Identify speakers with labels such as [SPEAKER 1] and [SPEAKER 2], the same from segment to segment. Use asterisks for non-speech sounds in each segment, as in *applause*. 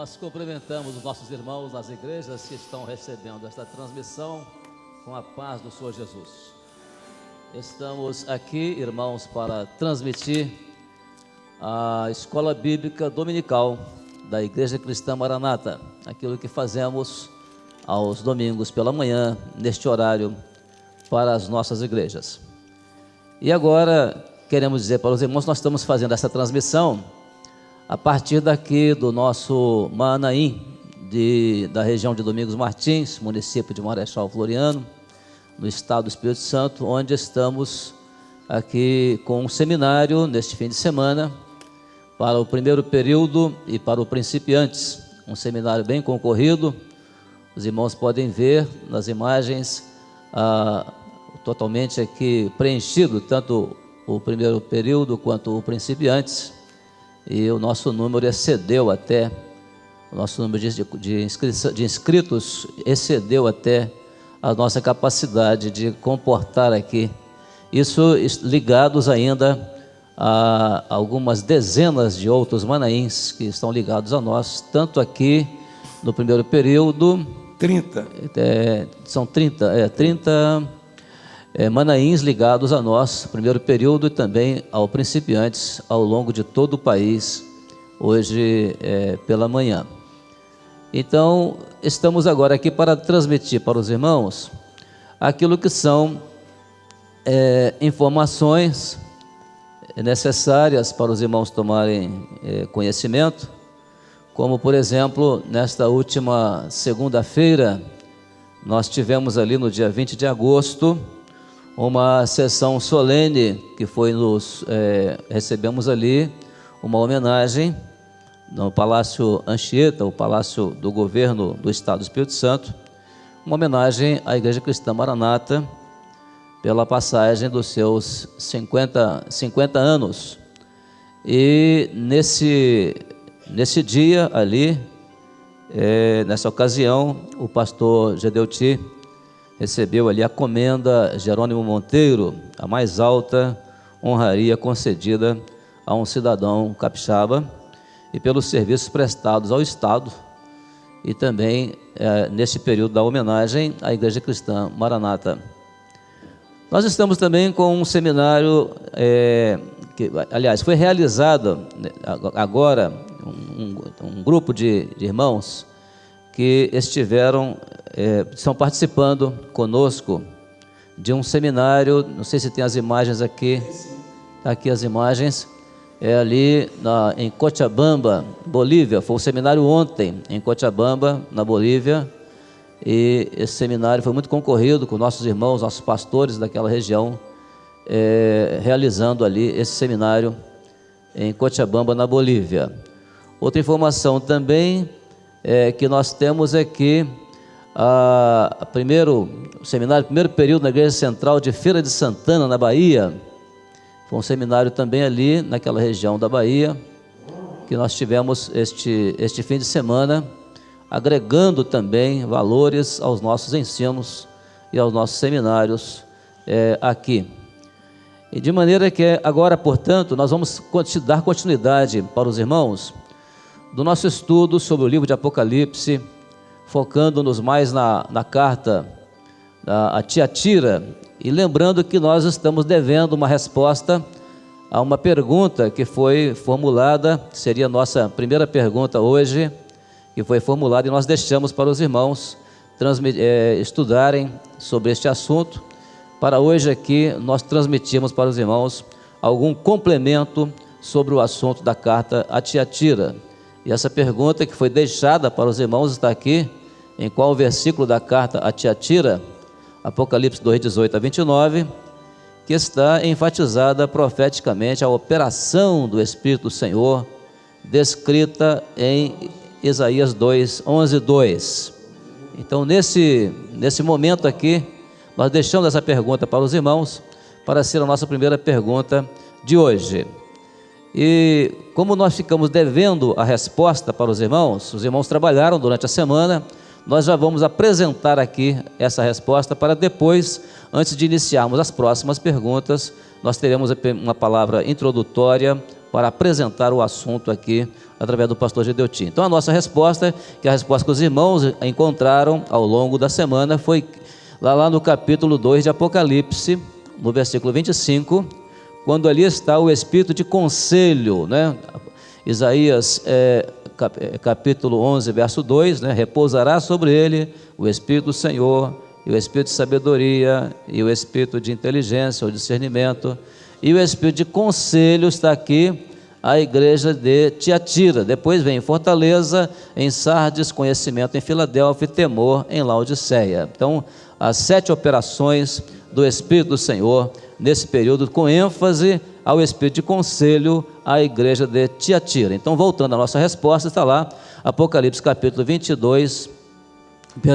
[SPEAKER 1] Nós cumprimentamos os nossos irmãos das igrejas que estão recebendo esta transmissão com a paz do Senhor Jesus. Estamos aqui, irmãos, para transmitir a escola bíblica dominical da Igreja Cristã Maranata, aquilo que fazemos aos domingos pela manhã, neste horário, para as nossas igrejas. E agora, queremos dizer para os irmãos, nós estamos fazendo essa transmissão a partir daqui do nosso Manaim, de, da região de Domingos Martins, município de Marechal Floriano, no estado do Espírito Santo, onde estamos aqui com um seminário neste fim de semana para o primeiro período e para o principiantes. Um seminário bem concorrido. Os irmãos podem ver nas imagens ah, totalmente aqui preenchido, tanto o primeiro período quanto o principiantes e o nosso número excedeu até, o nosso número de, de, de inscritos excedeu até a nossa capacidade de comportar aqui. Isso ligados ainda a algumas dezenas de outros manaíns que estão ligados a nós, tanto aqui no primeiro período.
[SPEAKER 2] 30.
[SPEAKER 1] É, são 30, é, 30 é, manaíns ligados a nós, primeiro período, e também ao principiantes ao longo de todo o país, hoje é, pela manhã. Então, estamos agora aqui para transmitir para os irmãos aquilo que são é, informações necessárias para os irmãos tomarem é, conhecimento, como, por exemplo, nesta última segunda-feira, nós tivemos ali no dia 20 de agosto, uma sessão solene que foi nos é, recebemos ali uma homenagem no Palácio Anchieta, o Palácio do Governo do Estado do Espírito Santo, uma homenagem à Igreja Cristã Maranata pela passagem dos seus 50, 50 anos. E nesse, nesse dia ali, é, nessa ocasião, o pastor Gedeuti recebeu ali a comenda Jerônimo Monteiro, a mais alta honraria concedida a um cidadão capixaba, e pelos serviços prestados ao Estado, e também é, neste período da homenagem à Igreja Cristã Maranata. Nós estamos também com um seminário, é, que, aliás, foi realizado né, agora um, um grupo de, de irmãos que estiveram, é, estão participando conosco de um seminário, não sei se tem as imagens aqui, tá aqui as imagens, é ali na, em Cochabamba, Bolívia, foi um seminário ontem em Cochabamba, na Bolívia, e esse seminário foi muito concorrido com nossos irmãos, nossos pastores daquela região, é, realizando ali esse seminário em Cochabamba, na Bolívia. Outra informação também é, que nós temos é que a, primeiro o seminário, primeiro período na Igreja Central de Feira de Santana, na Bahia, foi um seminário também ali naquela região da Bahia, que nós tivemos este, este fim de semana, agregando também valores aos nossos ensinos e aos nossos seminários é, aqui. E de maneira que agora, portanto, nós vamos dar continuidade para os irmãos do nosso estudo sobre o livro de Apocalipse, focando-nos mais na, na carta a Tiatira, e lembrando que nós estamos devendo uma resposta a uma pergunta que foi formulada, seria a nossa primeira pergunta hoje, que foi formulada e nós deixamos para os irmãos é, estudarem sobre este assunto. Para hoje aqui, nós transmitimos para os irmãos algum complemento sobre o assunto da carta a Tiatira. E essa pergunta que foi deixada para os irmãos está aqui, em qual versículo da carta a Tiatira, Apocalipse 2, 18 a 29, que está enfatizada profeticamente a operação do Espírito do Senhor, descrita em Isaías 2, 11, 2. Então, nesse, nesse momento aqui, nós deixamos essa pergunta para os irmãos, para ser a nossa primeira pergunta de hoje. E como nós ficamos devendo a resposta para os irmãos, os irmãos trabalharam durante a semana, nós já vamos apresentar aqui essa resposta para depois, antes de iniciarmos as próximas perguntas, nós teremos uma palavra introdutória para apresentar o assunto aqui através do pastor Gedeutim. Então a nossa resposta, que é a resposta que os irmãos encontraram ao longo da semana, foi lá, lá no capítulo 2 de Apocalipse, no versículo 25, quando ali está o espírito de conselho, né? Isaías é, é capítulo 11, verso 2, né? repousará sobre ele o espírito do Senhor, e o espírito de sabedoria, e o espírito de inteligência ou discernimento, e o espírito de conselho está aqui, a igreja de Tiatira. Depois vem Fortaleza, em Sardes, conhecimento em Filadélfia e temor em Laodiceia. Então, as sete operações do Espírito do Senhor nesse período, com ênfase ao Espírito de conselho à igreja de Tiatira. Então, voltando à nossa resposta, está lá, Apocalipse capítulo 22,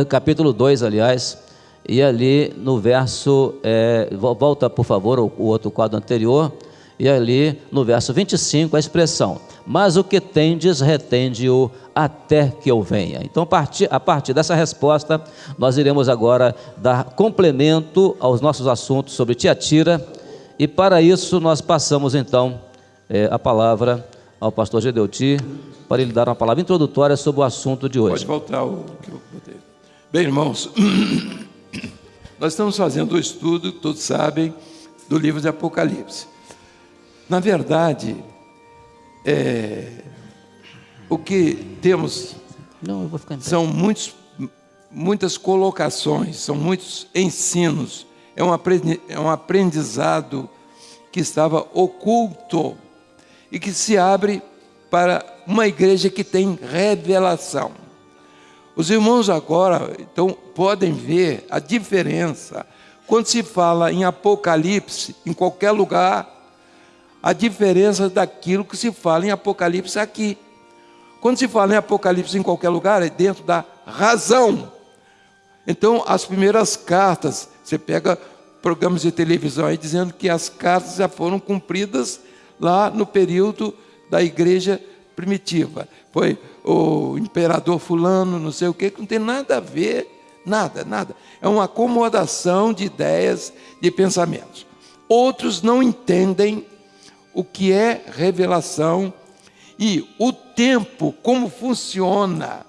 [SPEAKER 1] capítulo 2, aliás, e ali no verso, é, volta por favor o, o outro quadro anterior, e ali no verso 25 a expressão: Mas o que tendes, retende-o até que eu venha. Então, a partir, dessa resposta, nós iremos agora dar complemento aos nossos assuntos sobre Tiatira, e para isso nós passamos então é, a palavra ao pastor Gedeuti, para ele dar uma palavra introdutória sobre o assunto de hoje.
[SPEAKER 2] Pode voltar o que eu botei. Bem, irmãos, *coughs* nós estamos fazendo o estudo, todos sabem, do livro de Apocalipse. Na verdade, é, o que temos Não, são muitos, muitas colocações, são muitos ensinos, é um, é um aprendizado que estava oculto e que se abre para uma igreja que tem revelação. Os irmãos agora então podem ver a diferença. Quando se fala em Apocalipse em qualquer lugar a diferença daquilo que se fala em Apocalipse aqui. Quando se fala em Apocalipse em qualquer lugar, é dentro da razão. Então, as primeiras cartas, você pega programas de televisão aí dizendo que as cartas já foram cumpridas lá no período da igreja primitiva. Foi o imperador fulano, não sei o que, que não tem nada a ver, nada, nada. É uma acomodação de ideias, de pensamentos. Outros não entendem o que é revelação e o tempo, como funciona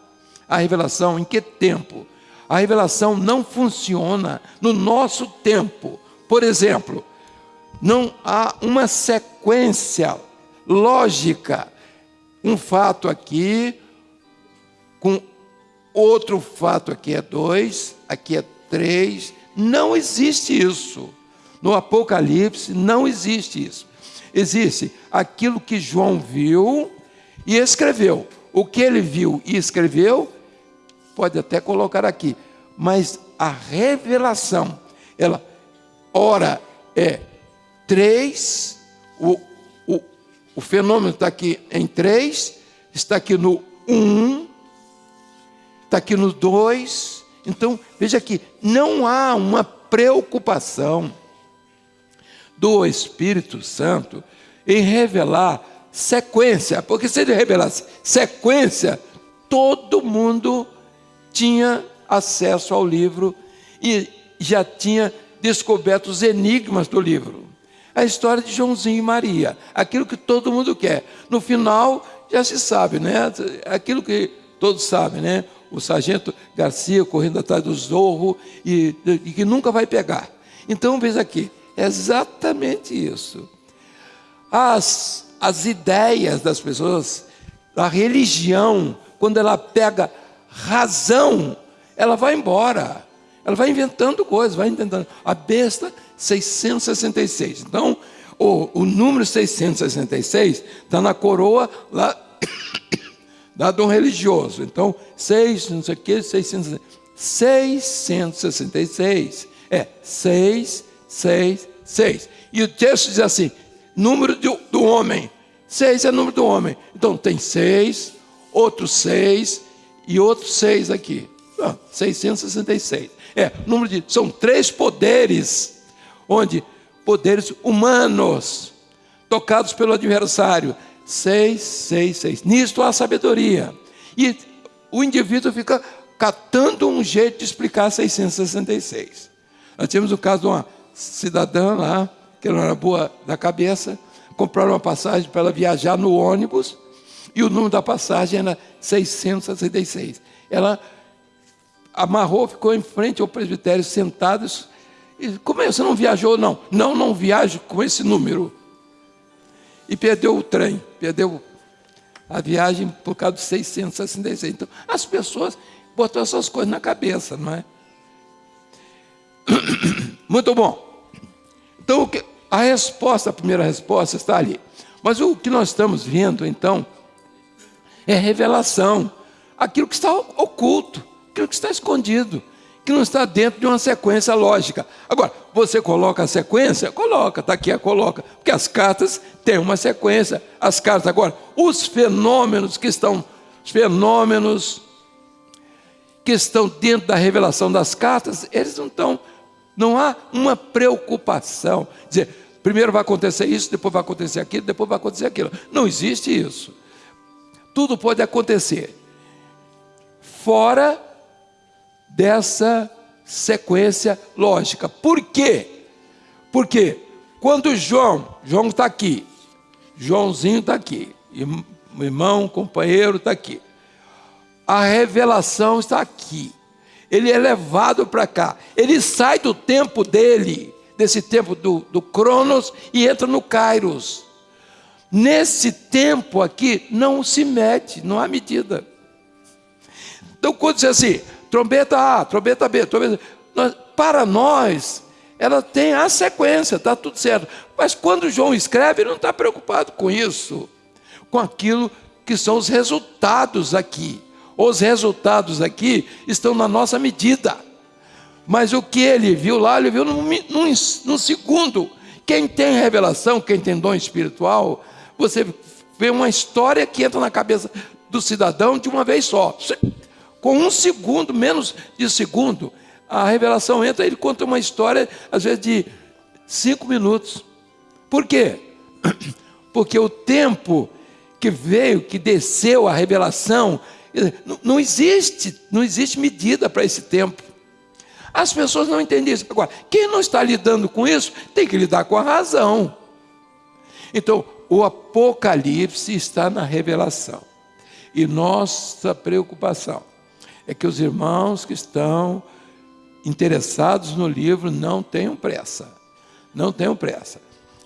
[SPEAKER 2] a revelação, em que tempo. A revelação não funciona no nosso tempo. Por exemplo, não há uma sequência lógica. Um fato aqui, com outro fato aqui é dois, aqui é três. Não existe isso. No Apocalipse não existe isso existe aquilo que João viu e escreveu. O que ele viu e escreveu, pode até colocar aqui, mas a revelação, ela, ora, é três, o, o, o fenômeno está aqui em três, está aqui no um, está aqui no dois. Então, veja aqui, não há uma preocupação do Espírito Santo em revelar sequência, porque se ele revelasse sequência, todo mundo tinha acesso ao livro e já tinha descoberto os enigmas do livro. A história de Joãozinho e Maria, aquilo que todo mundo quer. No final, já se sabe, né? Aquilo que todos sabem, né? O sargento Garcia correndo atrás do zorro e, e que nunca vai pegar. Então, veja aqui, exatamente isso. As, as ideias das pessoas, a religião, quando ela pega razão, ela vai embora. Ela vai inventando coisas, vai inventando. A besta 666. Então, o, o número 666 está na coroa lá *coughs* da um religioso. Então, 6, não sei o que, 666. É, 6, 6, 6. E o texto diz assim: número do, do homem. 6 é número do homem. Então tem 6, outros 6 e outros 6 aqui. Ah, 666. É, número de. São três poderes, onde poderes humanos, tocados pelo adversário. 6, 6, 6. Nisto há sabedoria. E o indivíduo fica catando um jeito de explicar 666. Nós tivemos o caso de uma cidadã lá, que não era boa da cabeça, compraram uma passagem para ela viajar no ônibus, e o número da passagem era 666. Ela amarrou, ficou em frente ao presbitério, sentados. E, como é? Você não viajou? Não. Não, não viajo com esse número. E perdeu o trem, perdeu a viagem por causa de 666. Então, as pessoas botam essas coisas na cabeça, não é? *coughs* Muito bom. Então, a resposta, a primeira resposta está ali. Mas o que nós estamos vendo, então, é revelação. Aquilo que está oculto, aquilo que está escondido, que não está dentro de uma sequência lógica. Agora, você coloca a sequência? Coloca, está aqui a coloca. Porque as cartas têm uma sequência. As cartas, agora, os fenômenos que estão, os fenômenos que estão dentro da revelação das cartas, eles não estão não há uma preocupação. Dizer, primeiro vai acontecer isso, depois vai acontecer aquilo, depois vai acontecer aquilo. Não existe isso. Tudo pode acontecer. Fora dessa sequência lógica. Por quê? Porque quando João, João está aqui, Joãozinho está aqui, irmão, companheiro está aqui. A revelação está aqui ele é levado para cá. Ele sai do tempo dele, desse tempo do, do Cronos, e entra no Kairos. Nesse tempo aqui, não se mede, não há medida. Então, quando diz assim, trombeta A, trombeta B, trombeta nós, para nós, ela tem a sequência, está tudo certo. Mas quando João escreve, ele não está preocupado com isso, com aquilo que são os resultados aqui. Os resultados aqui estão na nossa medida. Mas o que ele viu lá, ele viu num, num, num segundo. Quem tem revelação, quem tem dom espiritual, você vê uma história que entra na cabeça do cidadão de uma vez só. Com um segundo, menos de segundo, a revelação entra, ele conta uma história, às vezes, de cinco minutos. Por quê? *clears throat* Porque o tempo que veio, que desceu a revelação, não existe, não existe medida para esse tempo. As pessoas não entendem isso. Agora, quem não está lidando com isso, tem que lidar com a razão. Então, o Apocalipse está na revelação. E nossa preocupação é que os irmãos que estão interessados no livro não tenham pressa. Não tenham pressa.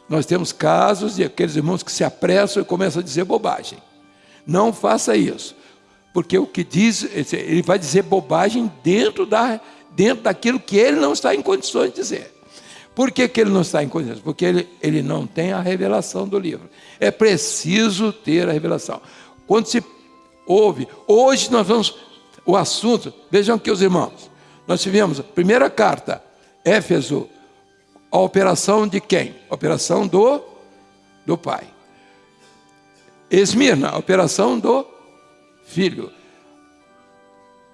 [SPEAKER 2] Nós temos casos de aqueles irmãos que se apressam e começam a dizer bobagem. Não faça isso. Porque o que diz, ele vai dizer bobagem dentro, da, dentro daquilo que ele não está em condições de dizer. Por que, que ele não está em condições? Porque ele, ele não tem a revelação do livro. É preciso ter a revelação. Quando se ouve, hoje nós vamos, o assunto, vejam aqui os irmãos, nós tivemos a primeira carta, Éfeso, a operação de quem? A operação do, do Pai. Esmirna, a operação do Filho.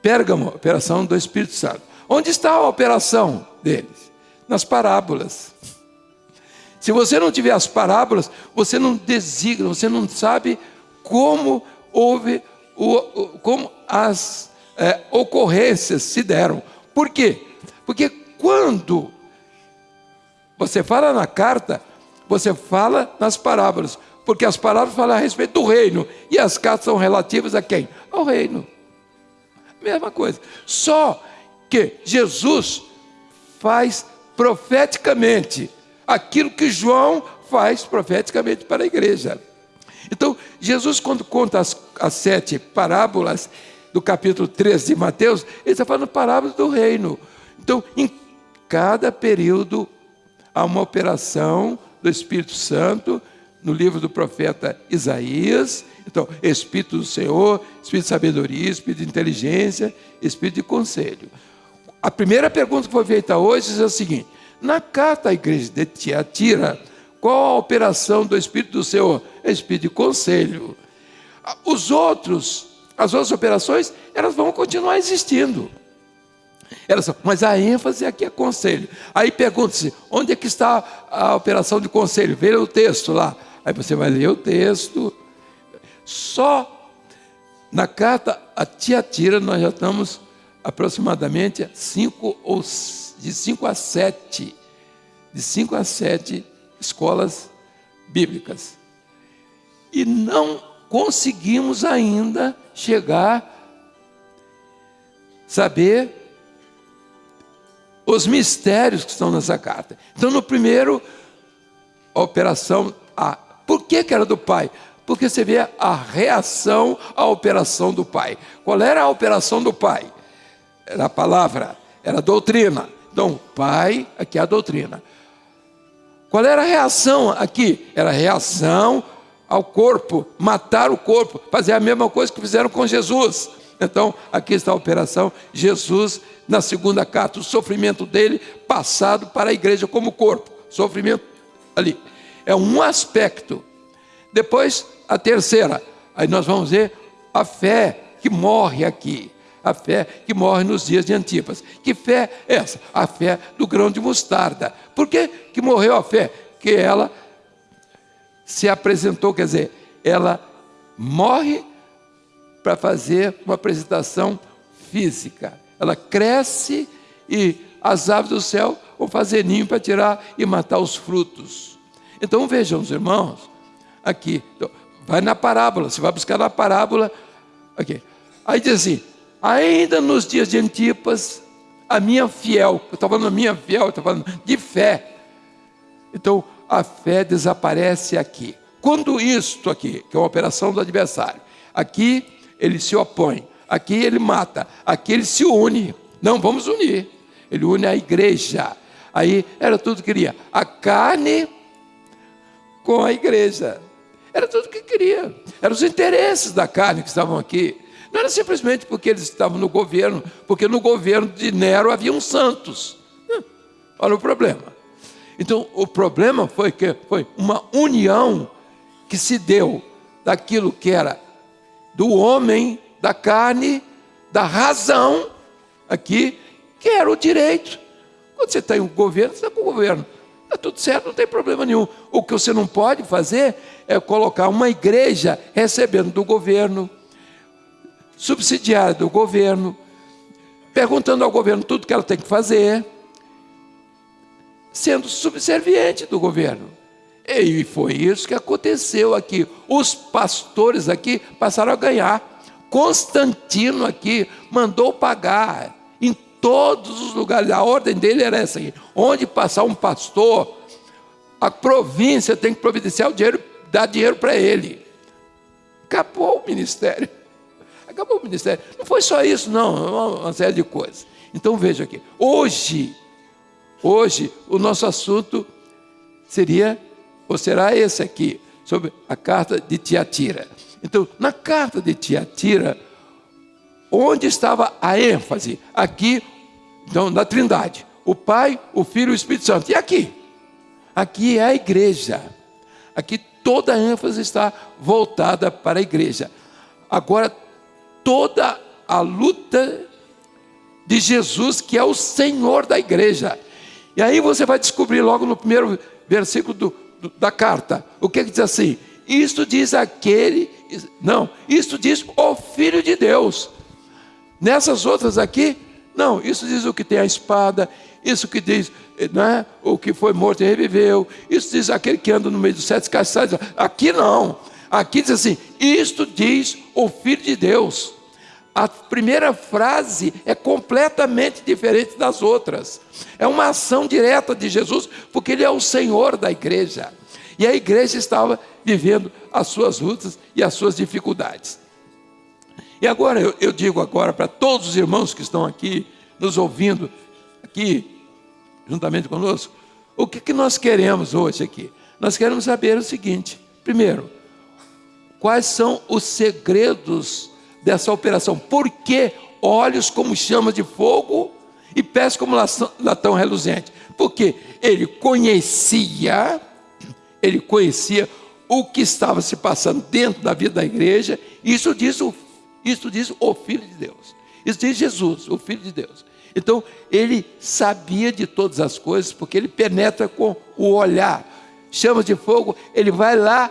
[SPEAKER 2] Pérgamo, operação do Espírito Santo. Onde está a operação deles? Nas parábolas. Se você não tiver as parábolas, você não designa, você não sabe como houve, como as é, ocorrências se deram. Por quê? Porque quando você fala na carta, você fala nas parábolas porque as palavras falam a respeito do reino e as cartas são relativas a quem? Ao reino. Mesma coisa. Só que Jesus faz profeticamente aquilo que João faz profeticamente para a igreja. Então, Jesus, quando conta as, as sete parábolas do capítulo 13 de Mateus, ele está falando parábolas do reino. Então, em cada período, há uma operação do Espírito Santo no livro do profeta Isaías. Então, Espírito do Senhor, Espírito de sabedoria, Espírito de inteligência, Espírito de conselho. A primeira pergunta que foi feita hoje é a seguinte: na carta à igreja de Tiatira, qual a operação do Espírito do Senhor? Espírito de conselho. Os outros, as outras operações, elas vão continuar existindo. Elas, mas a ênfase aqui é conselho. Aí pergunta-se, onde é que está a operação de conselho? Veja o texto lá. Aí você vai ler o texto. Só na carta a Tiatira nós já estamos aproximadamente cinco ou, de 5 a 7. De 5 a 7 escolas bíblicas. E não conseguimos ainda chegar saber os mistérios que estão nessa carta. Então, no primeiro, a operação A. Por que, que era do pai? Porque você vê a reação à operação do pai. Qual era a operação do pai? Era a palavra, era a doutrina. Então, pai, aqui é a doutrina. Qual era a reação aqui? Era a reação ao corpo, matar o corpo, fazer a mesma coisa que fizeram com Jesus. Então, aqui está a operação. Jesus, na segunda carta, o sofrimento dele passado para a igreja como corpo. Sofrimento ali. É um aspecto. Depois, a terceira. Aí nós vamos ver a fé que morre aqui. A fé que morre nos dias de Antipas. Que fé é essa? A fé do grão de mostarda. Por que, que morreu a fé? Que ela se apresentou, quer dizer, ela morre para fazer uma apresentação física. Ela cresce e as aves do céu vão fazer ninho para tirar e matar os frutos. Então vejam os irmãos, aqui, então, vai na parábola, você vai buscar na parábola, aqui. Aí diz assim, ainda nos dias de Antipas, a minha fiel, eu estou falando minha fiel, estou falando de fé. Então, a fé desaparece aqui. Quando isto aqui, que é uma operação do adversário, aqui ele se opõe. Aqui ele mata, aqui ele se une. Não, vamos unir. Ele une a igreja. Aí era tudo que queria. A carne com a igreja. Era tudo que queria. Eram os interesses da carne que estavam aqui. Não era simplesmente porque eles estavam no governo, porque no governo de Nero haviam santos. Olha o problema. Então, o problema foi que foi uma união que se deu daquilo que era do homem, da carne, da razão, aqui, que era o direito. Quando você tem um governo, você está com o governo. Está tudo certo, não tem problema nenhum. O que você não pode fazer é colocar uma igreja recebendo do governo, subsidiária do governo, perguntando ao governo tudo que ela tem que fazer, sendo subserviente do governo. E foi isso que aconteceu aqui. Os pastores aqui passaram a ganhar. Constantino aqui mandou pagar todos os lugares. A ordem dele era essa aqui. Onde passar um pastor, a província tem que providenciar o dinheiro, dar dinheiro para ele. Acabou o ministério. *laughs* Acabou o ministério. Não foi só isso, não, uma série de coisas. Então veja aqui. Hoje, hoje, o nosso assunto seria ou será esse aqui, sobre a carta de Tiatira. Então, na carta de Tiatira, onde estava a ênfase? Aqui, então, na Trindade. O Pai, o Filho e o Espírito Santo. E aqui? Aqui é a igreja. Aqui toda a ênfase está voltada para a igreja. Agora, toda a luta de Jesus, que é o Senhor da igreja. E aí você vai descobrir logo no primeiro versículo do, da carta. O que, que diz assim? Isto diz aquele, não, isto diz o Filho de Deus. Nessas outras aqui, não, isso diz o que tem a espada, isso que diz né, o que foi morto e reviveu, isso diz aquele que anda no meio dos sete castiçais. Aqui não, aqui diz assim: isto diz o Filho de Deus. A primeira frase é completamente diferente das outras. É uma ação direta de Jesus, porque Ele é o Senhor da igreja. E a igreja estava vivendo as suas lutas e as suas dificuldades. E agora eu, eu digo agora para todos os irmãos que estão aqui nos ouvindo aqui juntamente conosco, o que, que nós queremos hoje aqui? Nós queremos saber o seguinte: primeiro, quais são os segredos dessa operação. Por que olhos como chama de fogo e pés como latão reluzente? Porque ele conhecia, ele conhecia o que estava se passando dentro da vida da igreja. Isso diz o, isso diz o Filho de Deus. Isso diz Jesus, o Filho de Deus. Então, ele sabia de todas as coisas, porque ele penetra com o olhar. Chama de fogo, ele vai lá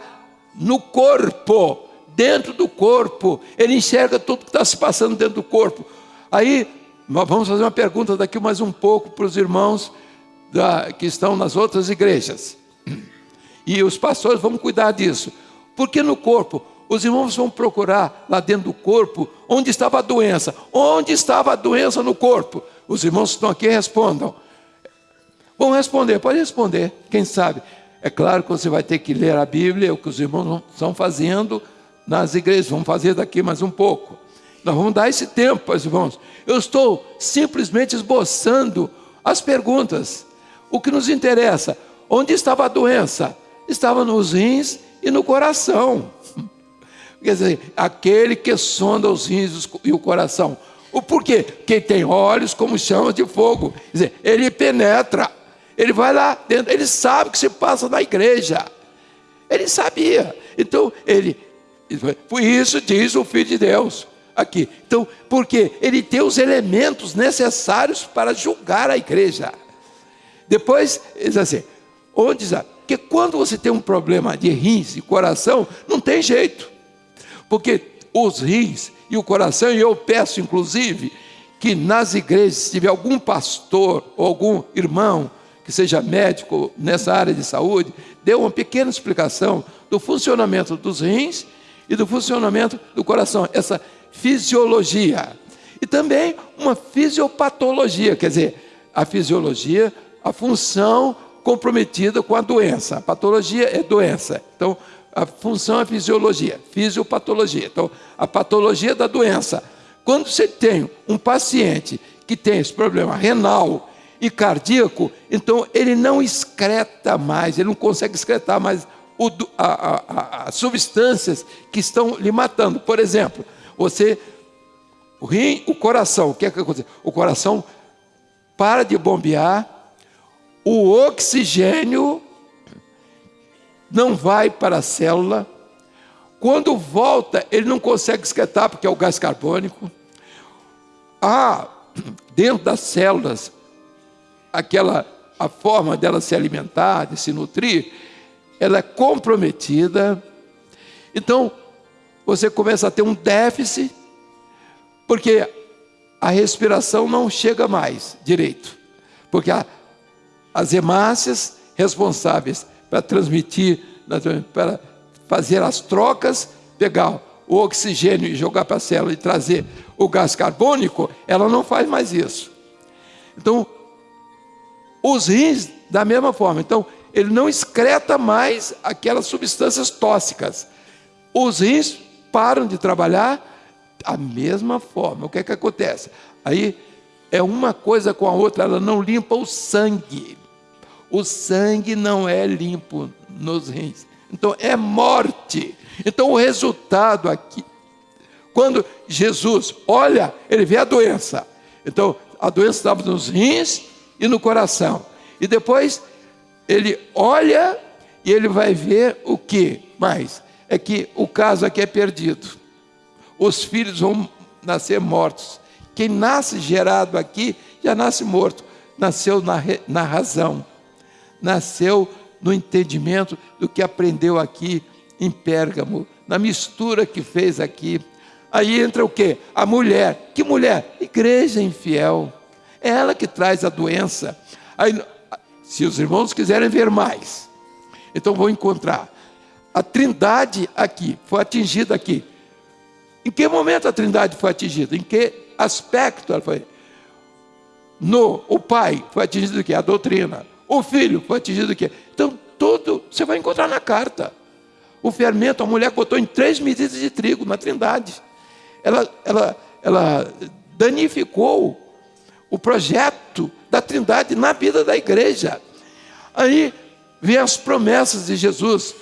[SPEAKER 2] no corpo dentro do corpo, ele enxerga tudo que está se passando dentro do corpo. Aí, nós vamos fazer uma pergunta daqui mais um pouco para os irmãos da, que estão nas outras igrejas. e os pastores vão cuidar disso. Porque no corpo, os irmãos vão procurar lá dentro do corpo onde estava a doença. Onde estava a doença no corpo? Os irmãos que estão aqui respondam. Vão responder, pode responder, quem sabe. É claro que você vai ter que ler a Bíblia, o que os irmãos estão fazendo nas igrejas, vamos fazer daqui mais um pouco. Nós vamos dar esse tempo, meus irmãos. Eu estou simplesmente esboçando as perguntas. O que nos interessa? Onde estava a doença? Estava nos rins e no coração. Quer dizer, aquele que sonda os rins e o coração. O porquê? Quem tem olhos como chamas de fogo. Quer dizer, ele penetra. Ele vai lá dentro, ele sabe o que se passa na igreja. Ele sabia. Então, ele. Por isso diz o Filho de Deus aqui. Então, porque ele tem os elementos necessários para julgar a igreja. Depois, diz assim: onde diz, porque quando você tem um problema de rins e coração, não tem jeito. Porque os rins e o coração, e eu peço inclusive que nas igrejas, se tiver algum pastor ou algum irmão que seja médico nessa área de saúde, dê uma pequena explicação do funcionamento dos rins e do funcionamento do coração, essa fisiologia. E também uma fisiopatologia, quer dizer, a fisiologia, a função comprometida com a doença. A patologia é doença. Então, a função é fisiologia, fisiopatologia. Então, a patologia da doença. Quando você tem um paciente que tem esse problema renal e cardíaco, então ele não excreta mais, ele não consegue excretar mais o, a, as substâncias que estão lhe matando. Por exemplo, você, o rim, o coração, o que é que acontece? O coração para de bombear, o oxigênio não vai para a célula. Quando volta, ele não consegue excretar, porque é o gás carbônico. Há dentro das células aquela a forma dela se alimentar, de se nutrir, ela é comprometida. Então, você começa a ter um déficit, porque a respiração não chega mais direito, porque a, as hemácias responsáveis para transmitir, para fazer as trocas, pegar o oxigênio e jogar para a célula e trazer o gás carbônico, ela não faz mais isso. Então, os rins, da mesma forma, então, ele não excreta mais aquelas substâncias tóxicas. Os rins param de trabalhar da mesma forma. O que é que acontece? Aí é uma coisa com a outra, ela não limpa o sangue. O sangue não é limpo nos rins. Então é morte. Então o resultado aqui, quando Jesus olha, ele vê a doença. Então a doença estava nos rins e no coração. E depois ele olha e ele vai ver o que mais? É que o caso aqui é perdido. Os filhos vão nascer mortos. Quem nasce gerado aqui já nasce morto. Nasceu na, na razão nasceu no entendimento do que aprendeu aqui em Pérgamo, na mistura que fez aqui. Aí entra o que? A mulher. Que mulher? Igreja infiel. É ela que traz a doença. Aí, se os irmãos quiserem ver mais, então vão encontrar. A trindade aqui, foi atingida aqui. Em que momento a trindade foi atingida? Em que aspecto ela foi? No, o pai foi atingido do que? A doutrina. O filho foi atingido do quê? Então, tudo você vai encontrar na carta. O fermento, a mulher botou em três medidas de trigo na trindade. Ela, ela, ela danificou o projeto da trindade na vida da igreja. Aí vem as promessas de Jesus,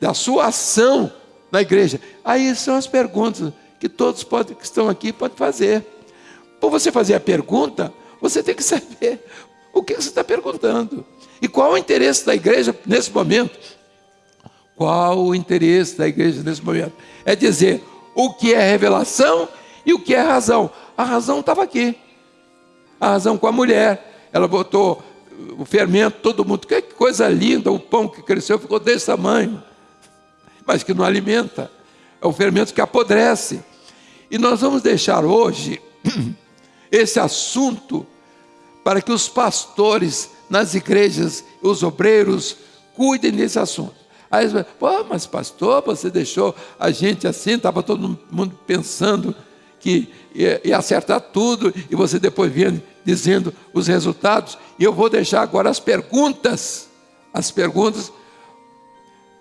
[SPEAKER 2] da sua ação na igreja. Aí são as perguntas que todos podem, que estão aqui podem fazer. Por você fazer a pergunta, você tem que saber o que você está perguntando? E qual o interesse da igreja nesse momento? Qual o interesse da igreja nesse momento? É dizer o que é revelação e o que é razão. A razão estava aqui. A razão com a mulher. Ela botou o fermento, todo mundo. Que coisa linda, o pão que cresceu ficou desse tamanho. Mas que não alimenta. É o fermento que apodrece. E nós vamos deixar hoje *clears throat* esse assunto para que os pastores nas igrejas, os obreiros, cuidem desse assunto. Aí você pô, mas pastor, você deixou a gente assim, estava todo mundo pensando que ia, ia, acertar tudo, e você depois vinha dizendo os resultados. E eu vou deixar agora as perguntas. As perguntas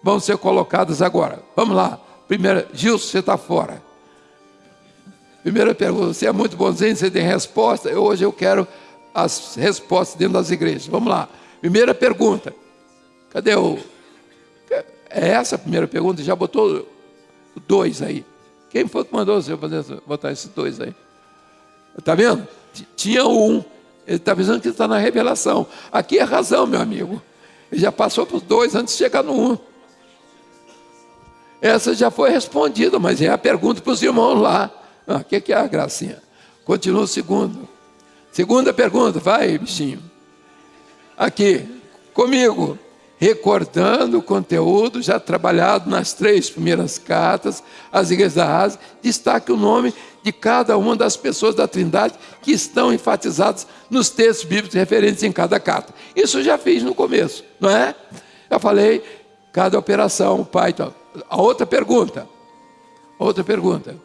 [SPEAKER 2] vão ser colocadas agora. Vamos lá. Primeira, Gilson, você está fora. Primeira pergunta, você é muito bonzinho, você tem resposta. Hoje eu quero as respostas dentro das igrejas. Vamos lá. Primeira pergunta. Cadê o. É essa a primeira pergunta? Já botou dois aí. Quem foi que mandou você fazer, botar esses dois aí? Está vendo? Tinha um. Ele está pensando que está na revelação. Aqui é razão, meu amigo. Ele já passou para os dois antes de chegar no um. Essa já foi respondida, mas é a pergunta para os irmãos lá. O ah, que, que é a gracinha? Continua o segundo. Segunda pergunta, vai, bichinho. Aqui, comigo. Recordando o conteúdo já trabalhado nas três primeiras cartas, as igrejas da Ásia, destaque o nome de cada uma das pessoas da Trindade que estão enfatizadas nos textos bíblicos referentes em cada carta. Isso já fiz no começo, não é? Já falei cada operação, pai. Então. A outra pergunta. Outra pergunta.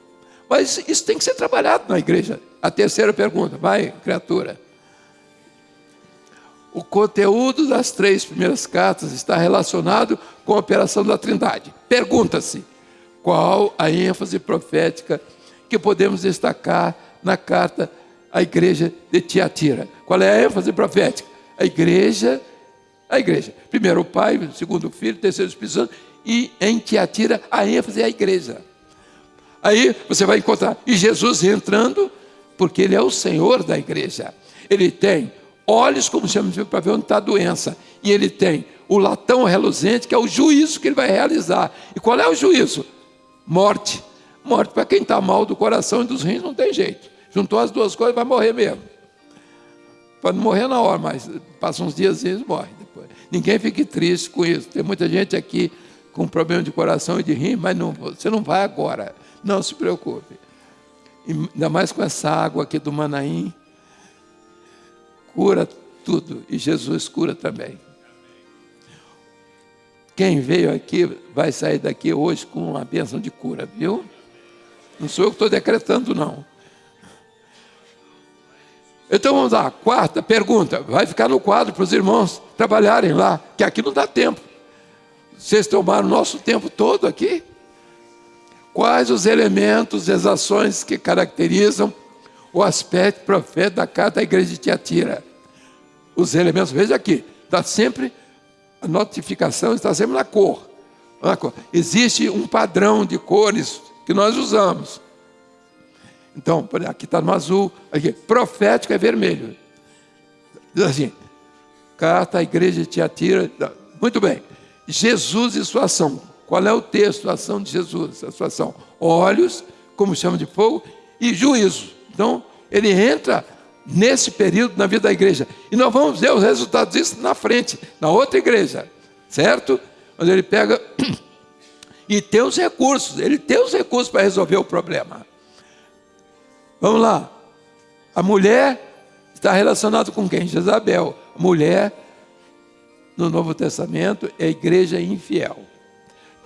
[SPEAKER 2] Mas isso tem que ser trabalhado na igreja. A terceira pergunta, vai, criatura. O conteúdo das três primeiras cartas está relacionado com a operação da Trindade. Pergunta-se: qual a ênfase profética que podemos destacar na carta à igreja de Tiatira? Qual é a ênfase profética? A igreja, a igreja. Primeiro o Pai, segundo o Filho, terceiro o Espírito Santo, e em Tiatira a ênfase é a igreja. Aí você vai encontrar, e Jesus entrando, porque Ele é o Senhor da igreja. Ele tem olhos, como chamamos para ver onde está a doença, e Ele tem o latão reluzente, que é o juízo que Ele vai realizar. E qual é o juízo? Morte. Morte para quem está mal do coração e dos rins, não tem jeito. Juntou as duas coisas, vai morrer mesmo. Pode morrer na hora, mas passa uns dias e morre depois. Ninguém fique triste com isso. Tem muita gente aqui com problema de coração e de rim, mas não, você não vai agora. Não se preocupe. Ainda mais com essa água aqui do Manaim. Cura tudo. E Jesus cura também. Quem veio aqui vai sair daqui hoje com uma bênção de cura, viu? Não sou eu que estou decretando, não. Então vamos lá, quarta pergunta. Vai ficar no quadro para os irmãos trabalharem lá, que aqui não dá tempo. Vocês tomaram o nosso tempo todo aqui? Quais os elementos, as ações que caracterizam o aspecto profeta da carta da igreja de Tiatira? Os elementos, veja aqui, está sempre, a notificação está sempre na cor. na cor. Existe um padrão de cores que nós usamos. Então, aqui está no azul, aqui, profético é vermelho. Diz assim, carta à igreja de Tiatira, muito bem. Jesus e sua ação. Qual é o texto, a ação de Jesus, a sua ação? Olhos, como chama de fogo, e juízo. Então, ele entra nesse período na vida da igreja. E nós vamos ver os resultados disso na frente, na outra igreja, certo? Onde ele pega *clears throat* e tem os recursos, ele tem os recursos para resolver o problema. Vamos lá. A mulher está relacionada com quem? Jezabel. A mulher, no Novo Testamento, é a igreja infiel.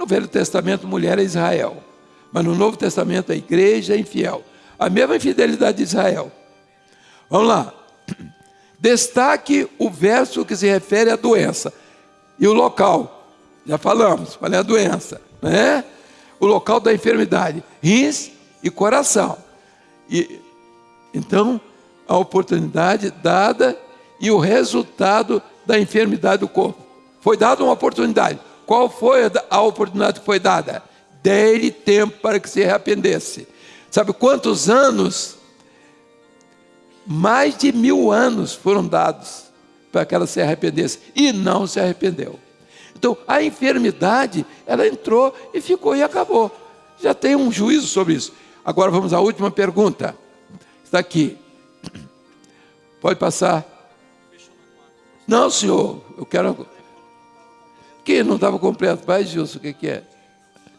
[SPEAKER 2] No Velho Testamento, mulher é Israel. Mas no Novo Testamento, a igreja é infiel. A mesma infidelidade de Israel. Vamos lá. *clears throat* Destaque o verso que se refere à doença. E o local. Já falamos, qual é a doença? Né? O local da enfermidade. Rins e coração. E, então, a oportunidade dada e o resultado da enfermidade do corpo. Foi dada uma oportunidade. Qual foi a oportunidade que foi dada? Dê-lhe tempo para que se arrependesse. Sabe quantos anos? Mais de mil anos foram dados para que ela se arrependesse. E não se arrependeu. Então, a enfermidade, ela entrou e ficou e acabou. Já tem um juízo sobre isso. Agora vamos à última pergunta. Está aqui. Pode passar. Não, senhor, eu quero que não estava completo. Vai, Gilson, o que, que é?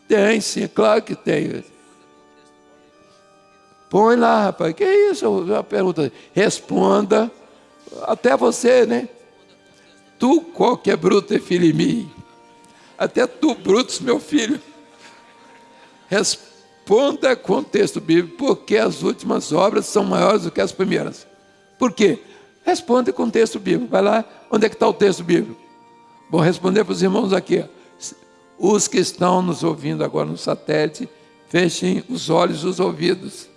[SPEAKER 2] Tem, sim, claro que tem. Põe lá, rapaz. Que é isso? Uma pergunta. Responda. Até você, né? Tu, qualquer bruto, é filho em mim. Até tu, Brutus, meu filho. Responda com o texto bíblico, porque as últimas obras são maiores do que as primeiras. Por quê? Responde com o texto bíblico. Vai lá, onde é que está o texto bíblico? Vou responder para os irmãos aqui. Os que estão nos ouvindo agora no satélite, fechem os olhos e os ouvidos.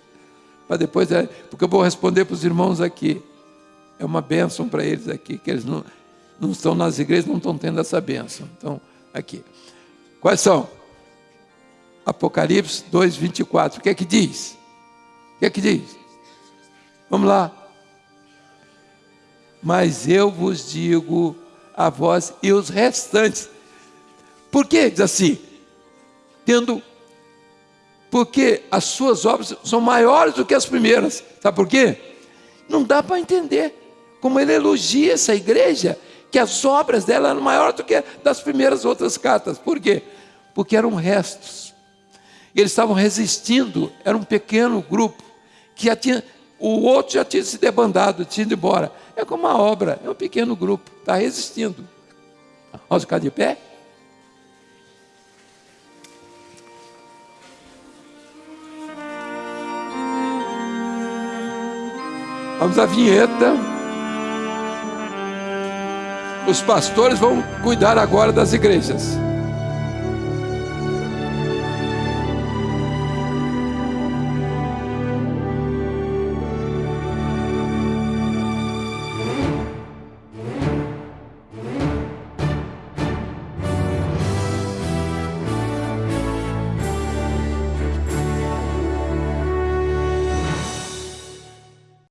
[SPEAKER 2] Para depois, é, porque eu vou responder para os irmãos aqui. É uma bênção para eles aqui, que eles não, não estão nas igrejas, não estão tendo essa bênção. Então, aqui. Quais são? Apocalipse 2, 24. O que é que diz? O que é que diz? Vamos lá. Mas eu vos digo a vós e os restantes. Por que diz assim? Tendo porque as suas obras são maiores do que as primeiras. Sabe por quê? Não dá para entender como ele elogia essa igreja, que as obras dela eram maiores do que das primeiras outras cartas. Por quê? Porque eram restos. Eles estavam resistindo, era um pequeno grupo, que já tinha, o outro já tinha se debandado, tinha ido embora. É como uma obra, é um pequeno grupo, está resistindo. Vamos ficar de pé? Vamos à vinheta. Os pastores vão cuidar agora das igrejas.